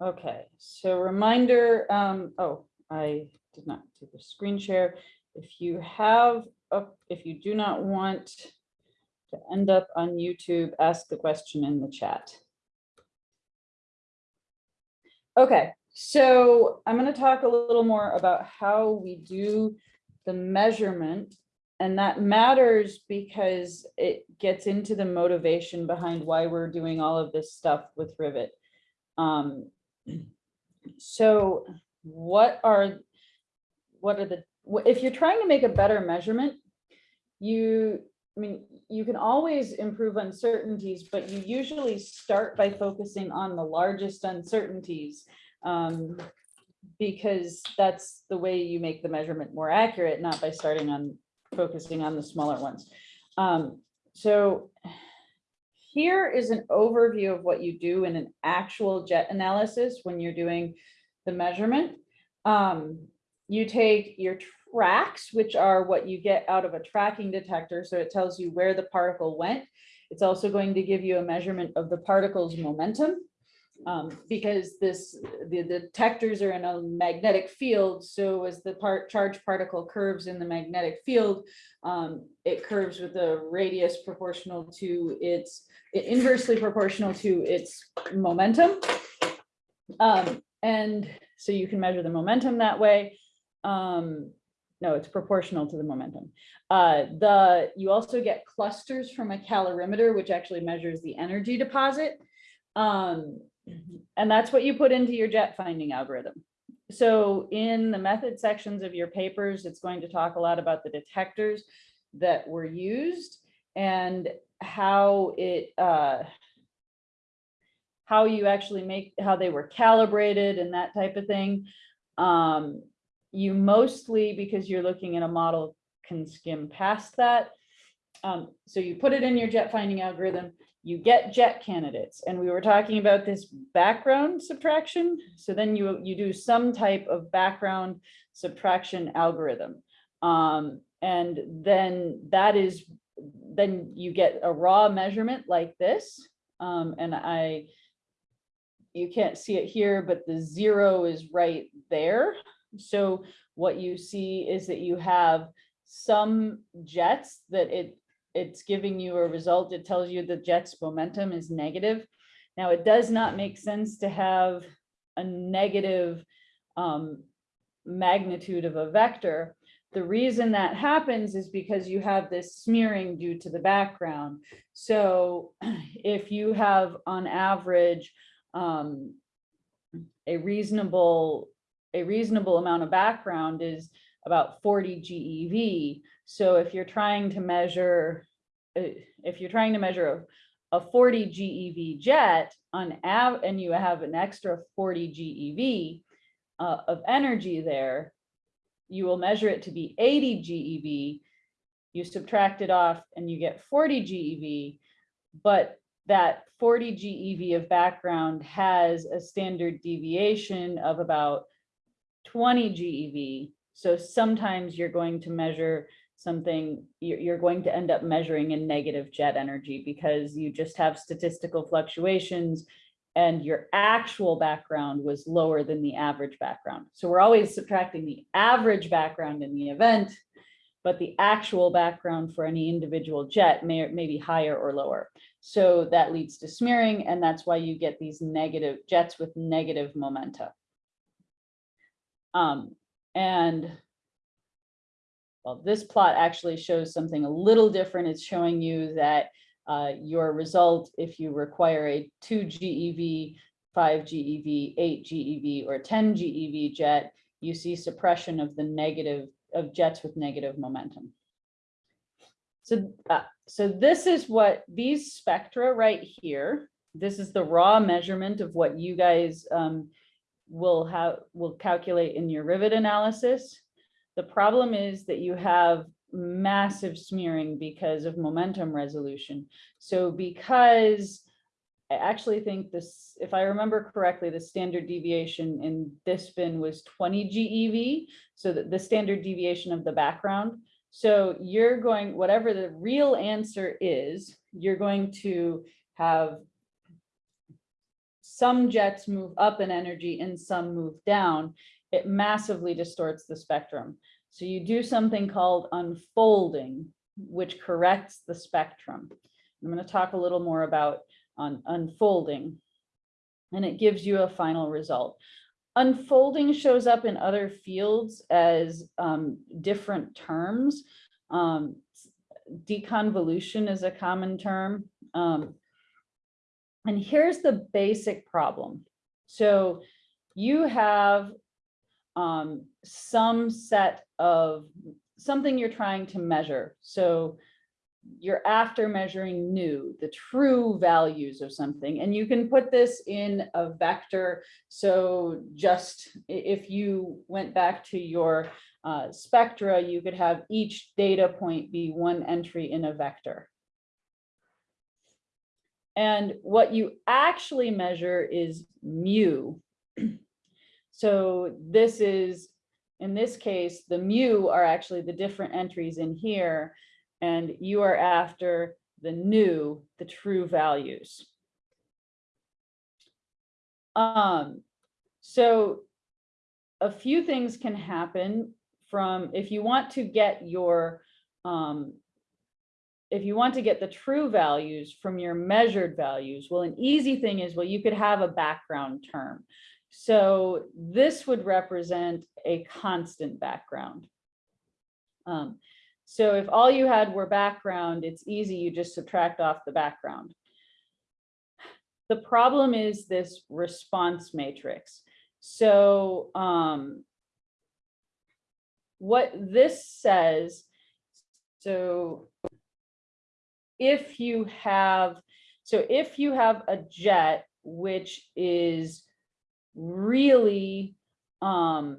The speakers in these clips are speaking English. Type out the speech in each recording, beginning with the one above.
Okay, so reminder, um, oh, I did not do the screen share. If you have, if you do not want to end up on YouTube, ask the question in the chat. Okay, so I'm going to talk a little more about how we do the measurement. And that matters because it gets into the motivation behind why we're doing all of this stuff with Rivet. Um, so what are, what are the, if you're trying to make a better measurement, you, I mean, you can always improve uncertainties, but you usually start by focusing on the largest uncertainties. um, Because that's the way you make the measurement more accurate, not by starting on, focusing on the smaller ones. Um, So here is an overview of what you do in an actual jet analysis when you're doing the measurement. Um, you take your tracks, which are what you get out of a tracking detector, so it tells you where the particle went. It's also going to give you a measurement of the particle's momentum. Um, because this, the the detectors are in a magnetic field, so as the part, charged particle curves in the magnetic field, um, it curves with a radius proportional to its, inversely proportional to its momentum. Um, and so you can measure the momentum that way. Um, no, it's proportional to the momentum. Uh, the, you also get clusters from a calorimeter, which actually measures the energy deposit. Um, and that's what you put into your jet finding algorithm. So in the method sections of your papers, it's going to talk a lot about the detectors that were used and how it, uh, how you actually make, how they were calibrated and that type of thing. Um, you mostly, because you're looking at a model, can skim past that. Um, so you put it in your jet finding algorithm, you get jet candidates, and we were talking about this background subtraction. So then you, you do some type of background subtraction algorithm. Um, and then that is, then you get a raw measurement like this. Um, and I, you can't see it here, but the zero is right there. So what you see is that you have some jets that it, it's giving you a result. It tells you the jet's momentum is negative. Now, it does not make sense to have a negative um, magnitude of a vector. The reason that happens is because you have this smearing due to the background. So if you have on average um, a reasonable, a reasonable amount of background is about 40 GeV. So if you're trying to measure, uh, if you're trying to measure a, a 40 GeV jet on av, and you have an extra 40 GeV uh, of energy there, you will measure it to be 80 GeV. You subtract it off and you get 40 GeV, but that 40 GeV of background has a standard deviation of about 20 GeV. So sometimes you're going to measure something, you're, going to end up measuring in negative jet energy because you just have statistical fluctuations and your actual background was lower than the average background. So we're always subtracting the average background in the event, but the actual background for any individual jet may, may be higher or lower. So that leads to smearing, and that's why you get these negative jets with negative momenta. Um, and well, this plot actually shows something a little different. It's showing you that uh, your result, if you require a two GeV, five GeV, eight GeV, or 10 GeV jet, you see suppression of the negative of jets with negative momentum. So, uh, so this is what these spectra right here, this is the raw measurement of what you guys um, will have, will calculate in your rivet analysis. The problem is that you have massive smearing because of momentum resolution. So because I actually think this, if I remember correctly, the standard deviation in this bin was 20 GeV. So the standard deviation of the background. So you're going, whatever the real answer is, you're going to have some jets move up in energy and some move down, it massively distorts the spectrum. So you do something called unfolding, which corrects the spectrum. I'm going to talk a little more about on unfolding, and it gives you a final result. Unfolding shows up in other fields as um, different terms. Um, deconvolution is a common term. Um, and here's the basic problem. So you have um, some set of something you're trying to measure. So you're after measuring nu, the true values of something. And you can put this in a vector. So just if you went back to your uh, spectra, you could have each data point be one entry in a vector. And what you actually measure is mu. So this is, in this case, the mu are actually the different entries in here. And you are after the nu, the true values. Um, so a few things can happen from, if you want to get your, um, if you want to get the true values from your measured values, well, an easy thing is, well, you could have a background term. So this would represent a constant background. Um, so if all you had were background, it's easy, you just subtract off the background. The problem is this response matrix. So um, what this says, so if you have, so if you have a jet which is really um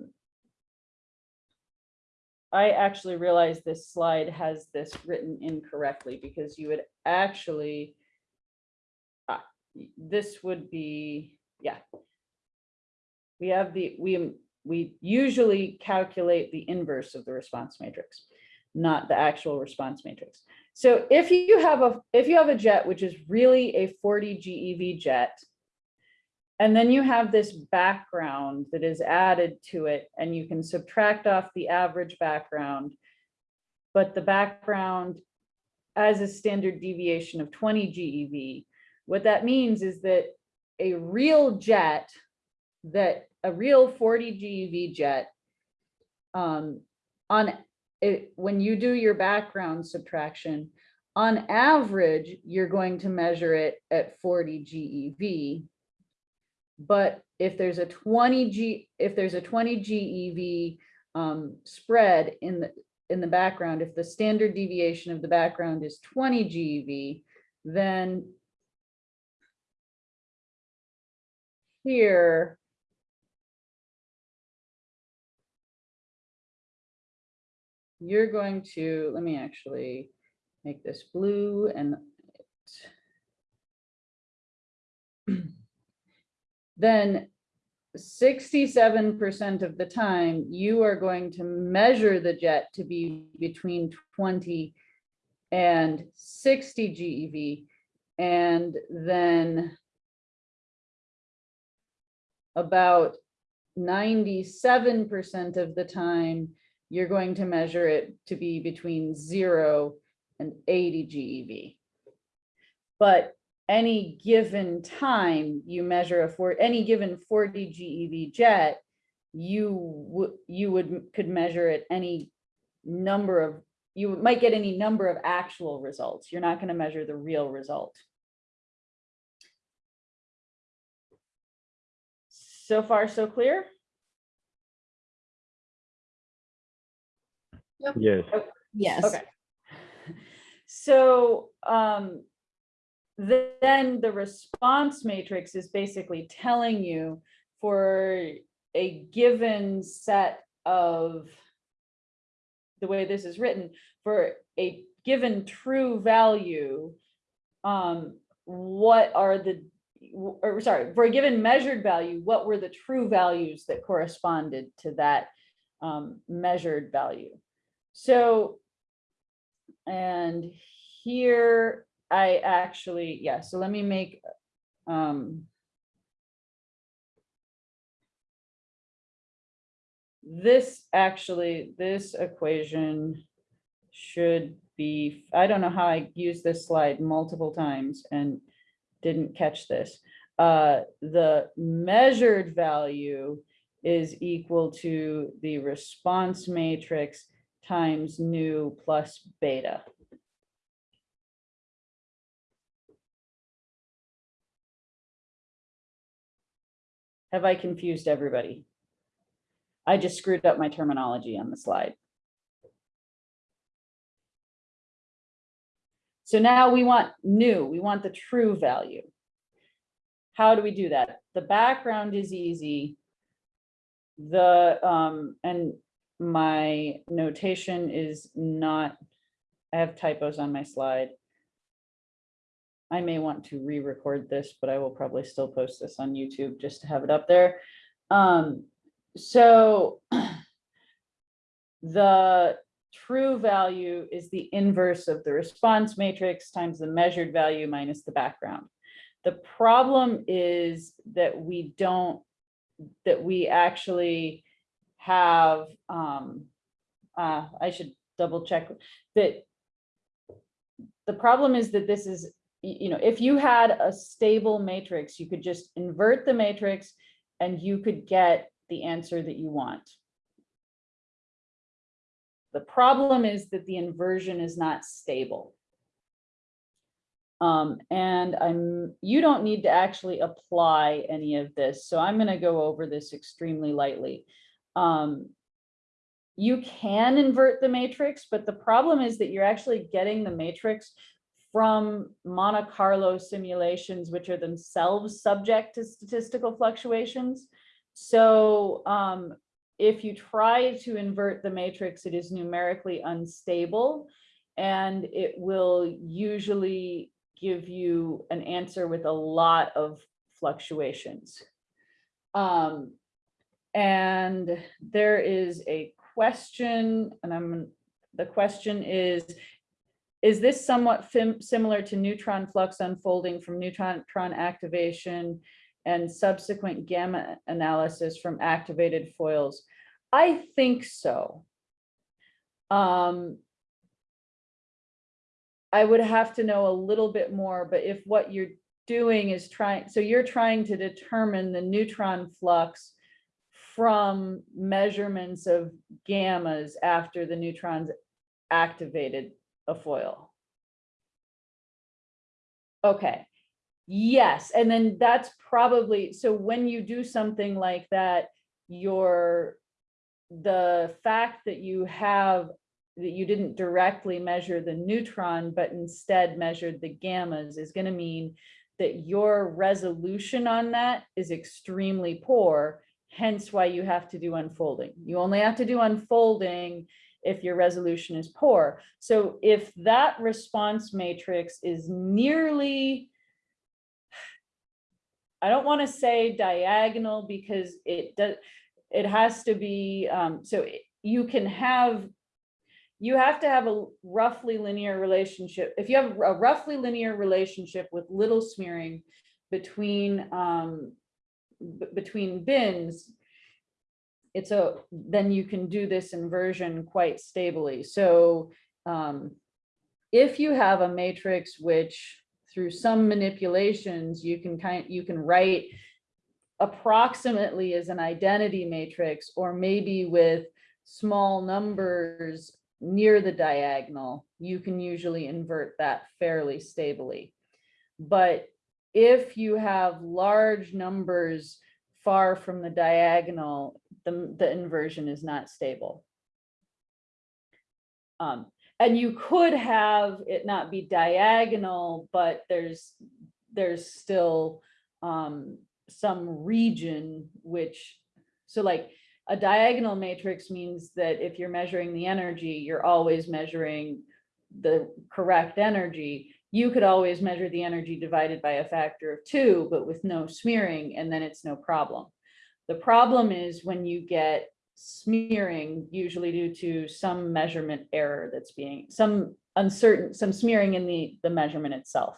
I actually realized this slide has this written incorrectly because you would actually ah, this would be, yeah. We have the, we, we usually calculate the inverse of the response matrix, not the actual response matrix. So if you have a, if you have a jet, which is really a 40 GeV jet, and then you have this background that is added to it and you can subtract off the average background. But the background as a standard deviation of 20 GeV. What that means is that a real jet that a real 40 GeV jet um, on it, when you do your background subtraction, on average, you're going to measure it at 40 GeV but if there's a 20 G, if there's a 20 GeV um, spread in the in the background, if the standard deviation of the background is 20 GeV, then here you're going to, let me actually make this blue and then sixty-seven percent of the time, you are going to measure the jet to be between twenty and sixty GeV. And then about ninety-seven percent of the time, you're going to measure it to be between zero and eighty GeV. But any given time you measure a for any given 40 GeV jet, you would you would could measure it any number of you might get any number of actual results. You're not going to measure the real result. So far, so clear? Yes. Yes. Okay. So um, then the response matrix is basically telling you for a given set of the way this is written, for a given true value, um, what are the, or sorry, for a given measured value, what were the true values that corresponded to that um, measured value? So, and here I actually, yeah, so let me make, um, this actually, this equation should be, I don't know how I used this slide multiple times and didn't catch this. Uh, the measured value is equal to the response matrix times nu plus beta. Have I confused everybody? I just screwed up my terminology on the slide. So now we want nu, we want the true value. How do we do that? The background is easy. The, um, and my notation is not, I have typos on my slide. I may want to re-record this, but I will probably still post this on YouTube just to have it up there. Um, so the true value is the inverse of the response matrix times the measured value minus the background. The problem is that we don't, that we actually have, um, uh, I should double check that the problem is that this is, you know, if you had a stable matrix, you could just invert the matrix and you could get the answer that you want. The problem is that the inversion is not stable. Um, and I'm, you don't need to actually apply any of this. So I'm going to go over this extremely lightly. Um, you can invert the matrix, but the problem is that you're actually getting the matrix from Monte Carlo simulations, which are themselves subject to statistical fluctuations. So um, if you try to invert the matrix, it is numerically unstable and it will usually give you an answer with a lot of fluctuations. Um, and there is a question, and I'm, the question is, is this somewhat similar to neutron flux unfolding from neutron activation and subsequent gamma analysis from activated foils? I think so. Um, I would have to know a little bit more, but if what you're doing is trying, so you're trying to determine the neutron flux from measurements of gammas after the neutrons activated a foil. Okay, yes, and then that's probably, so when you do something like that, your the fact that you have that you didn't directly measure the neutron, but instead measured the gammas is going to mean that your resolution on that is extremely poor, hence why you have to do unfolding. You only have to do unfolding if your resolution is poor. So if that response matrix is nearly, I don't want to say diagonal because it does, it has to be, um, so you can have, you have to have a roughly linear relationship. If you have a roughly linear relationship with little smearing between, um, between bins, it's a, then you can do this inversion quite stably. So um, if you have a matrix which through some manipulations you can kind you can write approximately as an identity matrix or maybe with small numbers near the diagonal, you can usually invert that fairly stably. But if you have large numbers far from the diagonal, the, the inversion is not stable. Um, and you could have it not be diagonal, but there's there's still um, some region which, so like a diagonal matrix means that if you're measuring the energy, you're always measuring the correct energy. You could always measure the energy divided by a factor of two, but with no smearing, and then it's no problem. The problem is when you get smearing, usually due to some measurement error that's being, some uncertain, some smearing in the, the measurement itself.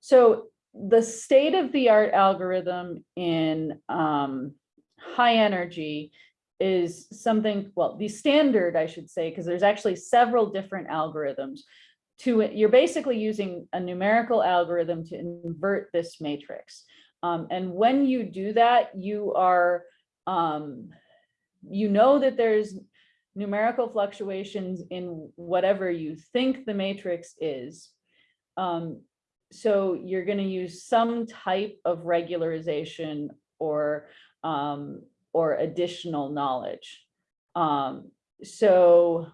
So the state of the art algorithm in um, high energy is something, well, the standard, I should say, because there's actually several different algorithms. To, it. you're basically using a numerical algorithm to invert this matrix. Um, and when you do that, you are, um, you know that there's numerical fluctuations in whatever you think the matrix is. Um, so you're going to use some type of regularization or um, or additional knowledge. Um, so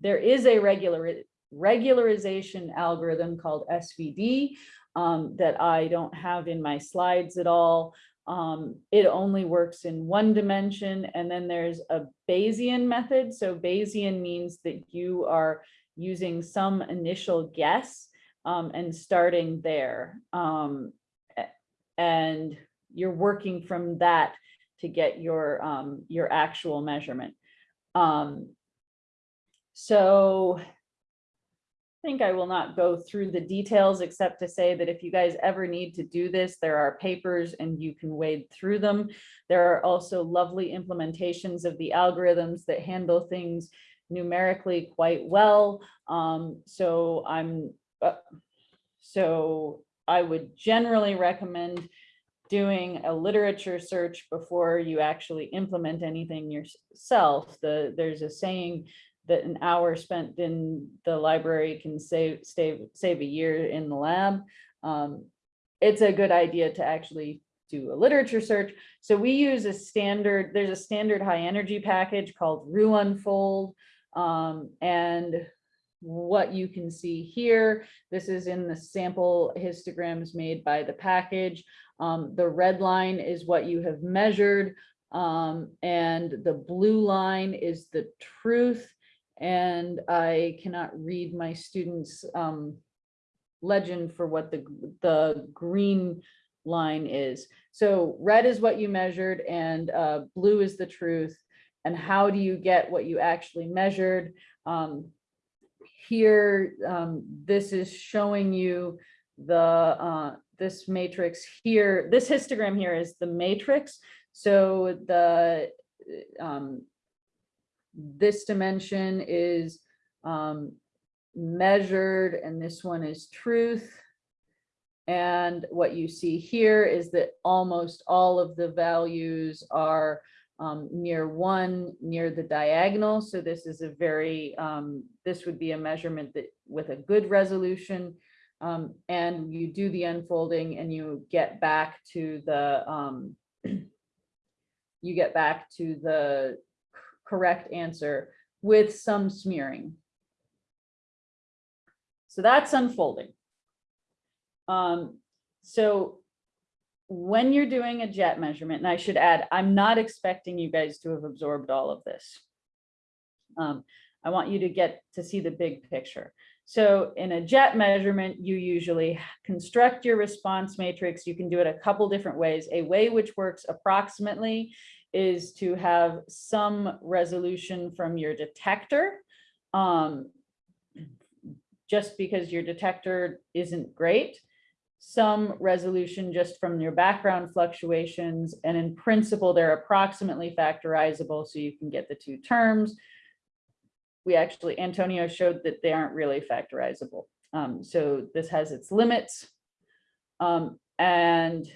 there is a regular regularization algorithm called SVD um, that I don't have in my slides at all. Um, it only works in one dimension. And then there's a Bayesian method. So Bayesian means that you are using some initial guess um, and starting there. Um, and you're working from that to get your um, your actual measurement. Um, so think I will not go through the details except to say that if you guys ever need to do this, there are papers and you can wade through them. There are also lovely implementations of the algorithms that handle things numerically quite well. Um, so I'm uh, so I would generally recommend doing a literature search before you actually implement anything yourself. The, there's a saying that an hour spent in the library can save, save, save a year in the lab. Um, it's a good idea to actually do a literature search. So we use a standard, there's a standard high energy package called RooUnfold. Um, and what you can see here, this is in the sample histograms made by the package. Um, the red line is what you have measured, um, and the blue line is the truth. And I cannot read my students' um, legend for what the, the green line is. So red is what you measured and uh, blue is the truth. And how do you get what you actually measured? Um, here, um, this is showing you the uh, this matrix here, this histogram here is the matrix. So the um, this dimension is um, measured and this one is truth. And what you see here is that almost all of the values are um, near one, near the diagonal. So this is a very, um, this would be a measurement that with a good resolution. Um, and you do the unfolding and you get back to the, um, you get back to the correct answer with some smearing. So that's unfolding. Um, so when you're doing a jet measurement, and I should add, I'm not expecting you guys to have absorbed all of this. Um, I want you to get to see the big picture. So in a jet measurement, you usually construct your response matrix. You can do it a couple different ways. A way which works approximately is to have some resolution from your detector. Um, just because your detector isn't great, some resolution just from your background fluctuations. And in principle, they're approximately factorizable so you can get the two terms we actually, Antonio showed that they aren't really factorizable. Um, so this has its limits. Um, and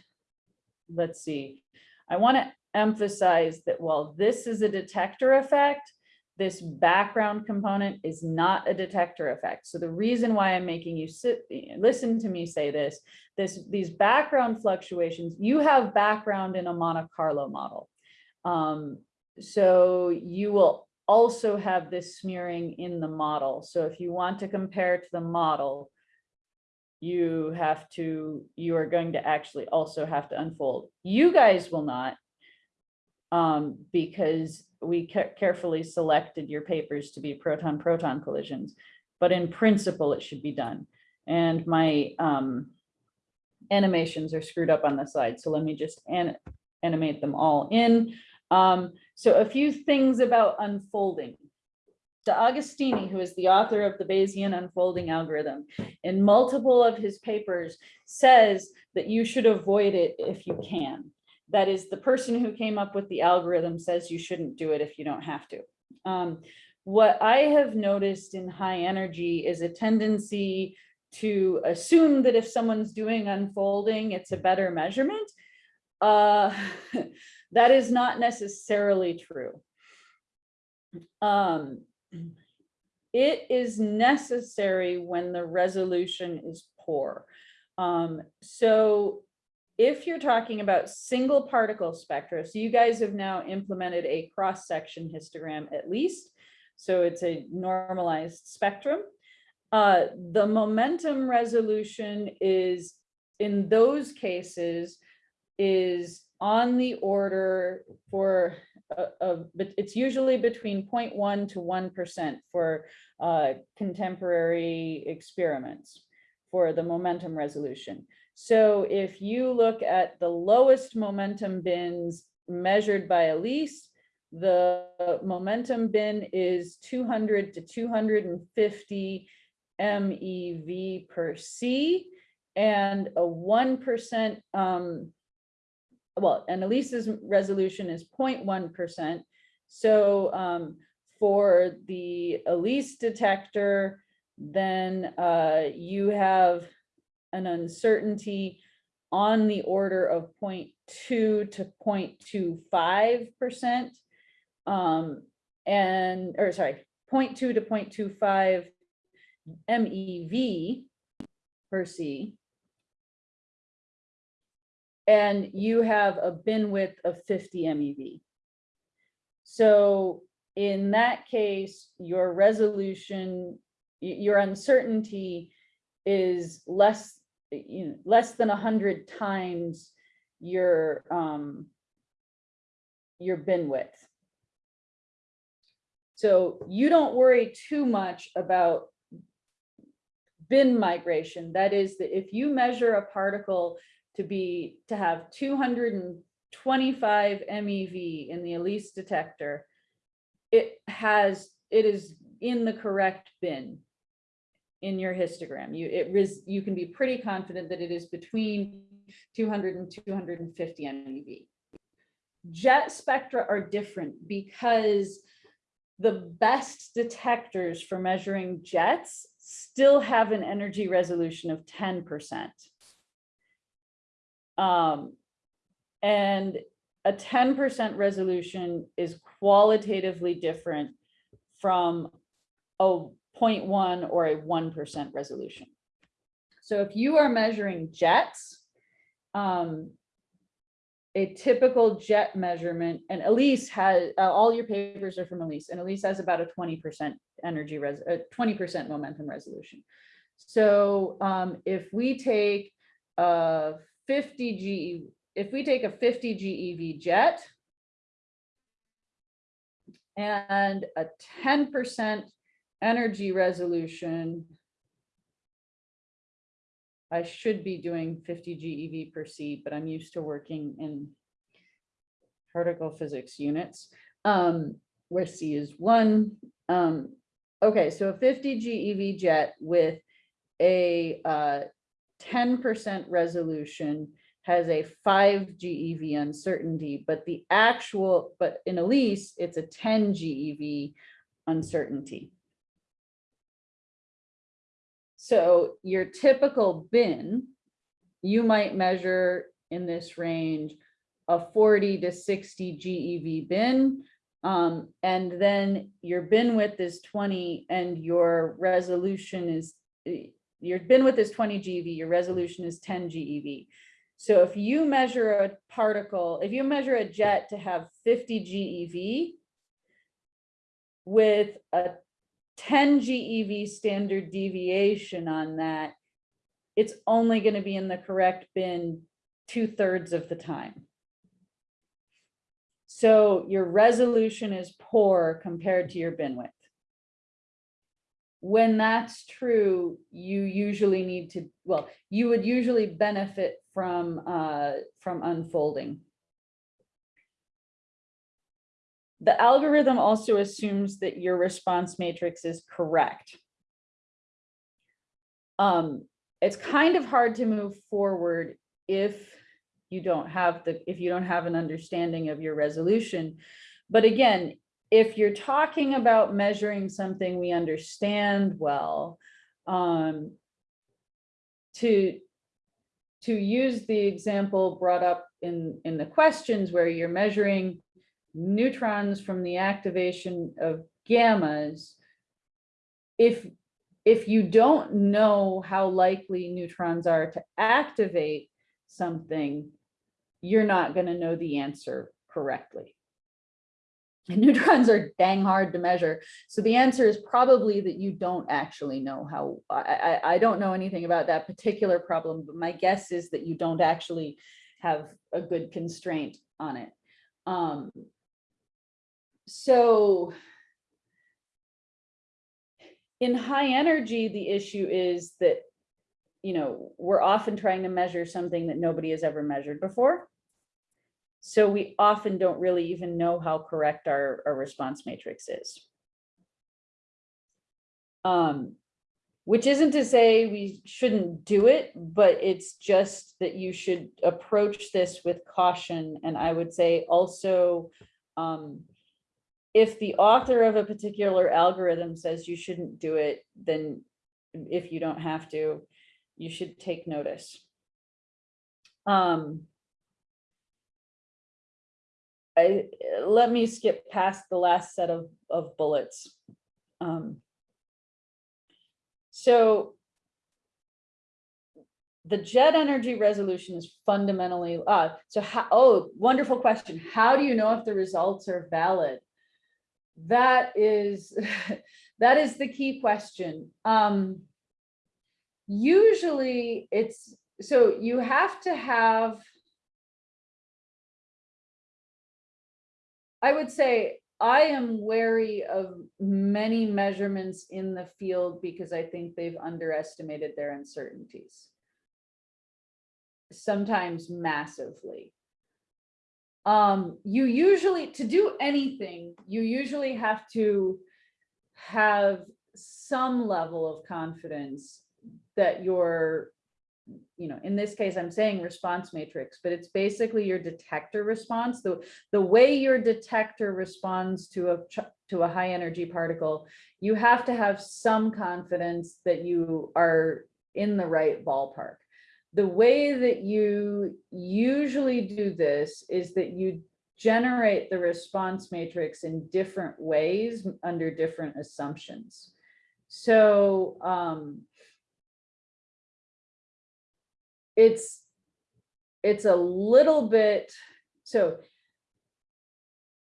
let's see, I want to emphasize that while this is a detector effect, this background component is not a detector effect. So the reason why I'm making you sit, listen to me say this, this these background fluctuations, you have background in a Monte Carlo model. Um, so you will also have this smearing in the model. So if you want to compare to the model, you have to, you are going to actually also have to unfold. You guys will not, um, because we carefully selected your papers to be proton-proton collisions, but in principle, it should be done. And my um, animations are screwed up on the slide, So let me just an animate them all in. Um, so a few things about unfolding. D'Agostini, who is the author of the Bayesian unfolding algorithm, in multiple of his papers says that you should avoid it if you can. That is the person who came up with the algorithm says you shouldn't do it if you don't have to. Um, what I have noticed in high energy is a tendency to assume that if someone's doing unfolding, it's a better measurement. Uh, that is not necessarily true. Um, it is necessary when the resolution is poor. Um, so if you're talking about single particle spectra, so you guys have now implemented a cross-section histogram at least, so it's a normalized spectrum. Uh, the momentum resolution is, in those cases, is on the order for, uh, of, but it's usually between 0.1 to 1% for uh, contemporary experiments for the momentum resolution. So if you look at the lowest momentum bins measured by ALICE, the momentum bin is 200 to 250 MeV per C and a 1%, um, well, and ALICE's resolution is 0.1%. So um, for the ALICE detector, then uh, you have an uncertainty on the order of 0.2 to 0.25%. Um, and, or sorry, 0.2 to 0.25 MeV per C. And you have a bin width of 50 MeV. So in that case, your resolution, your uncertainty is less, you know, less than a hundred times your um your bin width. So you don't worry too much about bin migration. That is that if you measure a particle to be, to have two hundred and twenty-five MeV in the ALICE detector, it has, it is in the correct bin in your histogram. You, it ris, you can be pretty confident that it is between 200 and 250 MeV. Jet spectra are different because the best detectors for measuring jets still have an energy resolution of 10%. Um, and a 10% resolution is qualitatively different from a 0.1 or a 1% resolution. So if you are measuring jets, um, a typical jet measurement, and ALICE has, uh, all your papers are from ALICE, and ALICE has about a 20% energy res, uh, 20% momentum resolution. So um, if we take a 50 GE, if we take a 50 GeV jet and a 10% energy resolution, I should be doing 50 GeV per C, but I'm used to working in particle physics units, um, where C is one. Um, okay, so a 50 GeV jet with a 10% uh, resolution has a 5 GeV uncertainty, but the actual, but in ALICE, it's a 10 GeV uncertainty. So your typical bin, you might measure in this range a 40 to 60 GeV bin. Um, and then your bin width is 20 and your resolution is, your bin width is 20 GeV, your resolution is 10 GeV. So if you measure a particle, if you measure a jet to have 50 GeV with a 10 GeV standard deviation on that, it's only going to be in the correct bin two thirds of the time. So your resolution is poor compared to your bin width. When that's true, you usually need to, well, you would usually benefit from, uh, from unfolding. The algorithm also assumes that your response matrix is correct. Um, it's kind of hard to move forward if you don't have the, if you don't have an understanding of your resolution. But again, if you're talking about measuring something we understand well, um, to, to use the example brought up in, in the questions where you're measuring neutrons from the activation of gammas, if, if you don't know how likely neutrons are to activate something, you're not going to know the answer correctly. And neutrons are dang hard to measure. So the answer is probably that you don't actually know how, I, I, I don't know anything about that particular problem, but my guess is that you don't actually have a good constraint on it. Um, so in high energy, the issue is that, you know, we're often trying to measure something that nobody has ever measured before. So we often don't really even know how correct our, our response matrix is. Um, which isn't to say we shouldn't do it, but it's just that you should approach this with caution. And I would say also, um, if the author of a particular algorithm says you shouldn't do it, then if you don't have to, you should take notice. Um, I, let me skip past the last set of, of bullets. Um, so the jet energy resolution is fundamentally, uh, so how, oh, wonderful question. How do you know if the results are valid? That is, that is the key question. Um, usually it's, so you have to have I would say I am wary of many measurements in the field because I think they've underestimated their uncertainties. Sometimes massively. Um, you usually, to do anything, you usually have to have some level of confidence that your you know, in this case, I'm saying response matrix, but it's basically your detector response. The, the way your detector responds to a, to a high energy particle, you have to have some confidence that you are in the right ballpark. The way that you usually do this is that you generate the response matrix in different ways under different assumptions. So um, it's it's a little bit so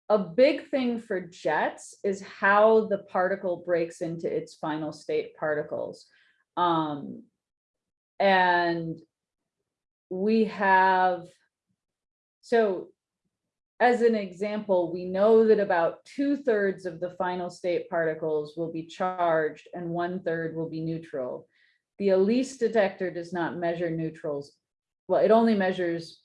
a big thing for jets is how the particle breaks into its final state particles um, and we have so as an example, we know that about two thirds of the final state particles will be charged and one third will be neutral. The ALICE detector does not measure neutrals. Well, it only measures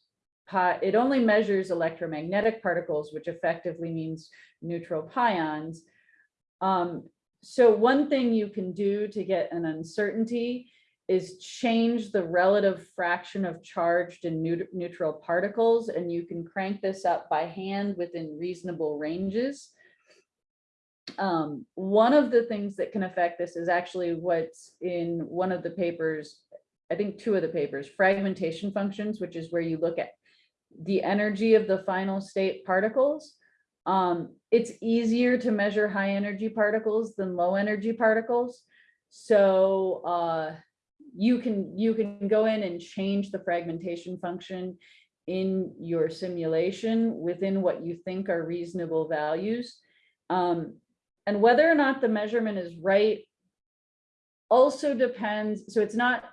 it only measures electromagnetic particles, which effectively means neutral pions. Um, so one thing you can do to get an uncertainty is change the relative fraction of charged and neutral particles, and you can crank this up by hand within reasonable ranges um, one of the things that can affect this is actually what's in one of the papers, I think two of the papers, fragmentation functions, which is where you look at the energy of the final state particles. Um, it's easier to measure high energy particles than low energy particles. So uh, you can you can go in and change the fragmentation function in your simulation within what you think are reasonable values. Um, and whether or not the measurement is right also depends, so it's not,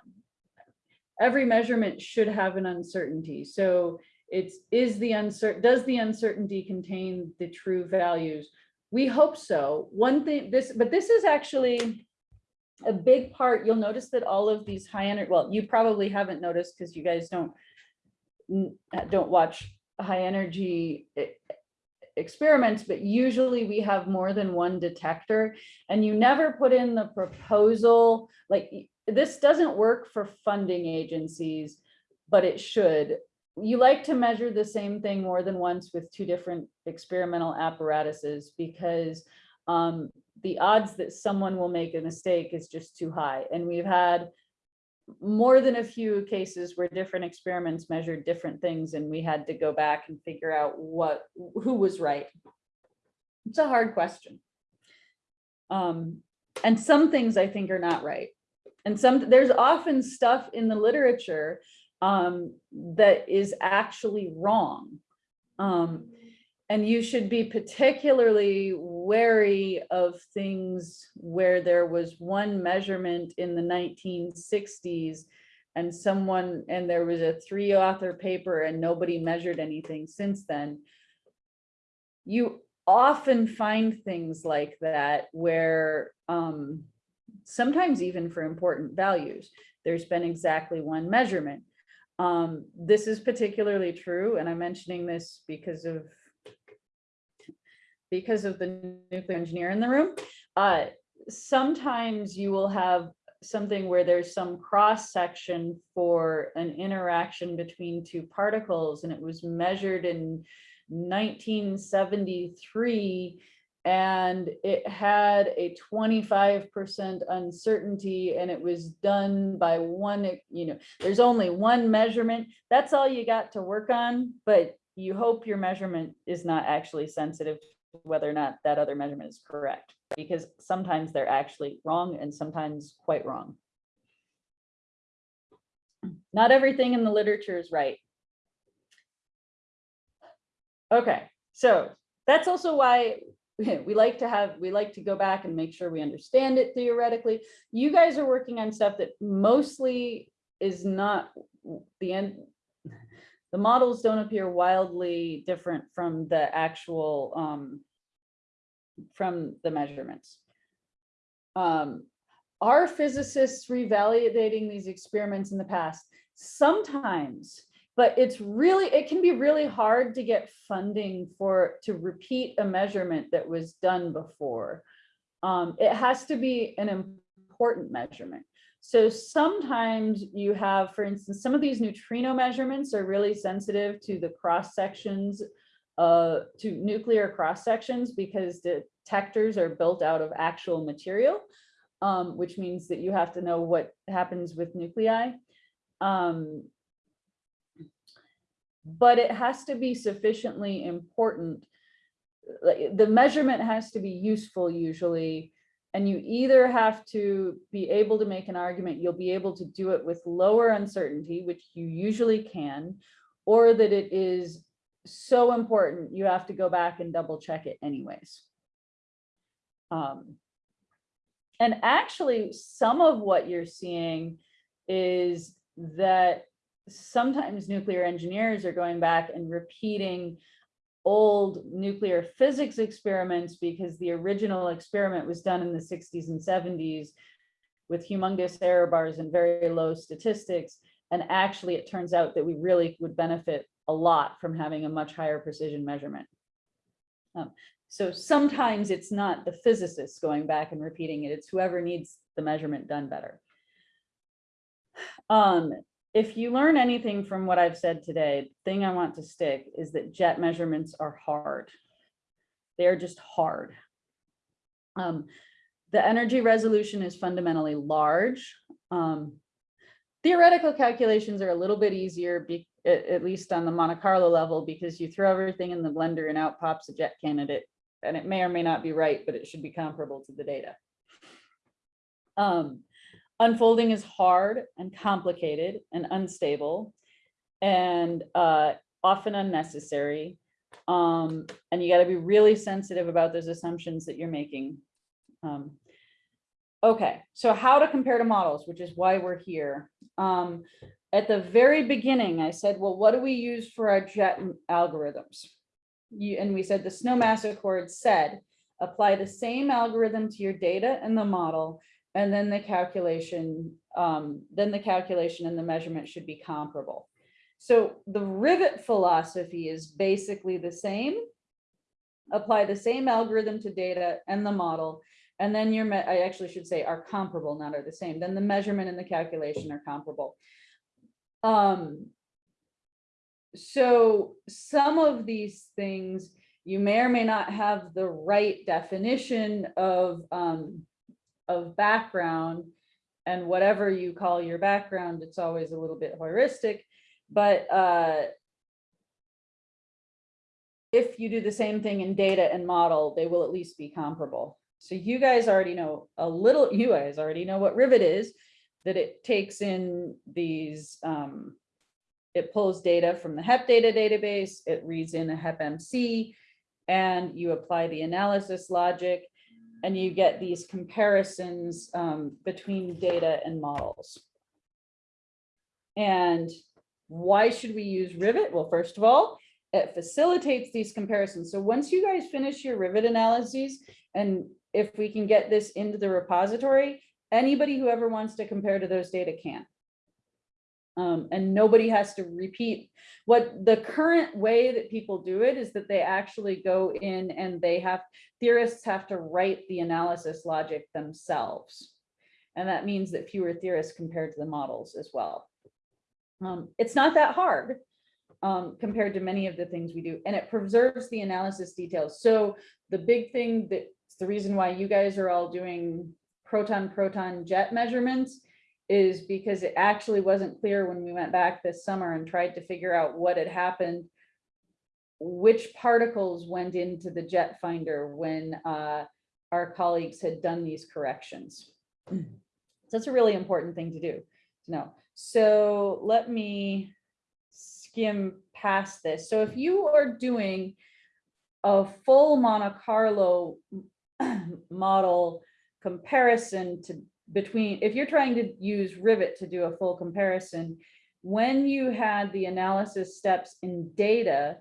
every measurement should have an uncertainty. So it's, is the uncertain, does the uncertainty contain the true values? We hope so. One thing, this, but this is actually a big part. You'll notice that all of these high energy, well, you probably haven't noticed because you guys don't, don't watch high energy experiments, but usually we have more than one detector and you never put in the proposal, like this doesn't work for funding agencies, but it should. you like to measure the same thing more than once with two different experimental apparatuses because um, the odds that someone will make a mistake is just too high. And we've had more than a few cases where different experiments measured different things and we had to go back and figure out what, who was right. It's a hard question. Um, and some things I think are not right. And some, there's often stuff in the literature um, that is actually wrong. Um, and you should be particularly wary of things where there was one measurement in the 1960s and someone, and there was a three author paper and nobody measured anything since then. You often find things like that where um, sometimes even for important values, there's been exactly one measurement. Um, this is particularly true, and I'm mentioning this because of because of the nuclear engineer in the room. Uh, sometimes you will have something where there's some cross section for an interaction between two particles, and it was measured in 1973 and it had a 25% uncertainty and it was done by one, you know, there's only one measurement. That's all you got to work on, but you hope your measurement is not actually sensitive whether or not that other measurement is correct, because sometimes they're actually wrong and sometimes quite wrong. Not everything in the literature is right. Okay, so that's also why we like to have, we like to go back and make sure we understand it theoretically. You guys are working on stuff that mostly is not the end. The models don't appear wildly different from the actual, um, from the measurements. Um, are physicists revalidating these experiments in the past? Sometimes but it's really, it can be really hard to get funding for, to repeat a measurement that was done before. Um, it has to be an important measurement. So sometimes you have, for instance, some of these neutrino measurements are really sensitive to the cross sections, uh, to nuclear cross sections because detectors are built out of actual material, um, which means that you have to know what happens with nuclei. Um, but it has to be sufficiently important. The measurement has to be useful usually. And you either have to be able to make an argument, you'll be able to do it with lower uncertainty, which you usually can, or that it is so important, you have to go back and double check it anyways. Um, and actually, some of what you're seeing is that sometimes nuclear engineers are going back and repeating old nuclear physics experiments because the original experiment was done in the 60s and 70s with humongous error bars and very low statistics. And actually, it turns out that we really would benefit a lot from having a much higher precision measurement. Um, so sometimes it's not the physicists going back and repeating it, it's whoever needs the measurement done better. Um, if you learn anything from what I've said today, the thing I want to stick is that jet measurements are hard. They are just hard. Um, the energy resolution is fundamentally large. Um, theoretical calculations are a little bit easier, be, at, at, least on the Monte Carlo level, because you throw everything in the blender and out pops a jet candidate. And it may or may not be right, but it should be comparable to the data. Um, unfolding is hard and complicated and unstable and uh, often unnecessary. Um, and you got to be really sensitive about those assumptions that you're making. Um, okay, so how to compare to models, which is why we're here. Um, at the very beginning, I said, well, what do we use for our jet algorithms? You, and we said the Snowmass Accord said, apply the same algorithm to your data and the model and then the calculation, um, then the calculation and the measurement should be comparable. So the Rivet philosophy is basically the same. Apply the same algorithm to data and the model, and then your, I actually should say are comparable, not are the same. Then the measurement and the calculation are comparable. Um, so some of these things, you may or may not have the right definition of, um, of background. And whatever you call your background, it's always a little bit heuristic, but, uh, if you do the same thing in data and model, they will at least be comparable. So you guys already know a little, you guys already know what Rivet is, that it takes in these, um, it pulls data from the HEPData database, it reads in a HepMC, and you apply the analysis logic, and you get these comparisons um, between data and models. And why should we use Rivet? Well, first of all, it facilitates these comparisons. So once you guys finish your Rivet analyses, and if we can get this into the repository, anybody who ever wants to compare to those data can. Um, and nobody has to repeat. What the current way that people do it is that they actually go in and they have, theorists have to write the analysis logic themselves. And that means that fewer theorists compared to the models as well. Um, it's not that hard um, compared to many of the things we do, and it preserves the analysis details. So the big thing that's the reason why you guys are all doing proton proton jet measurements is because it actually wasn't clear when we went back this summer and tried to figure out what had happened which particles went into the jet finder when uh, our colleagues had done these corrections. So that's a really important thing to do to know. So let me skim past this. So if you are doing a full Monte Carlo model comparison to between, if you're trying to use Rivet to do a full comparison, when you had the analysis steps in data,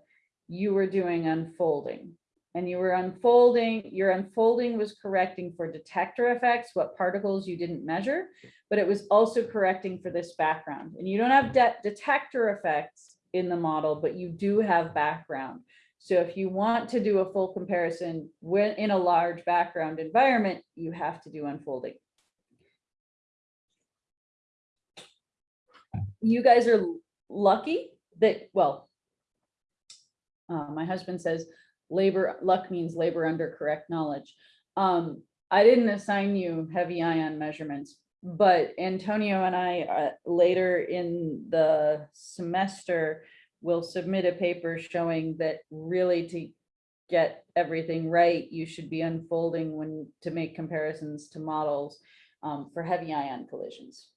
you were doing unfolding. And you were unfolding, your unfolding was correcting for detector effects, what particles you didn't measure, but it was also correcting for this background. And you don't have de detector effects in the model, but you do have background. So if you want to do a full comparison when in a large background environment, you have to do unfolding. You guys are lucky that, well, uh, my husband says labor, luck means labor under correct knowledge. Um, I didn't assign you heavy ion measurements, but Antonio and I uh, later in the semester will submit a paper showing that really to get everything right, you should be unfolding when to make comparisons to models um, for heavy ion collisions.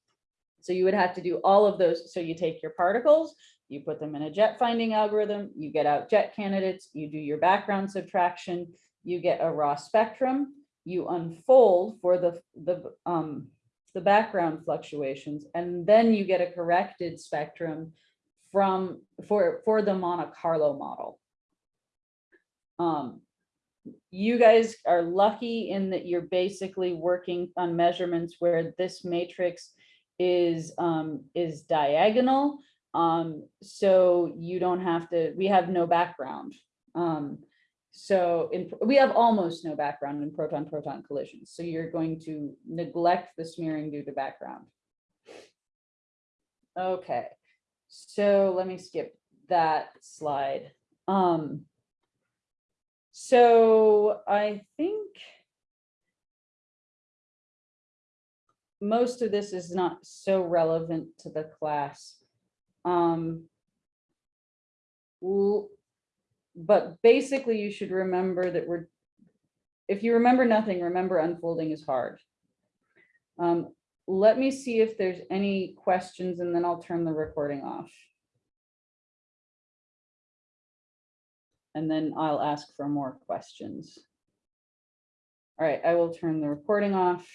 So you would have to do all of those. So you take your particles, you put them in a jet finding algorithm, you get out jet candidates, you do your background subtraction, you get a raw spectrum, you unfold for the, the, um, the background fluctuations, and then you get a corrected spectrum from, for, for the Monte Carlo model. Um, you guys are lucky in that you're basically working on measurements where this matrix is, um, is diagonal. Um, so you don't have to, we have no background. Um, so in, we have almost no background in proton-proton collisions. So you're going to neglect the smearing due to background. Okay, so let me skip that slide. Um, so I think most of this is not so relevant to the class. Um, but basically you should remember that we're, if you remember nothing, remember unfolding is hard. Um, let me see if there's any questions and then I'll turn the recording off. And then I'll ask for more questions. All right, I will turn the recording off.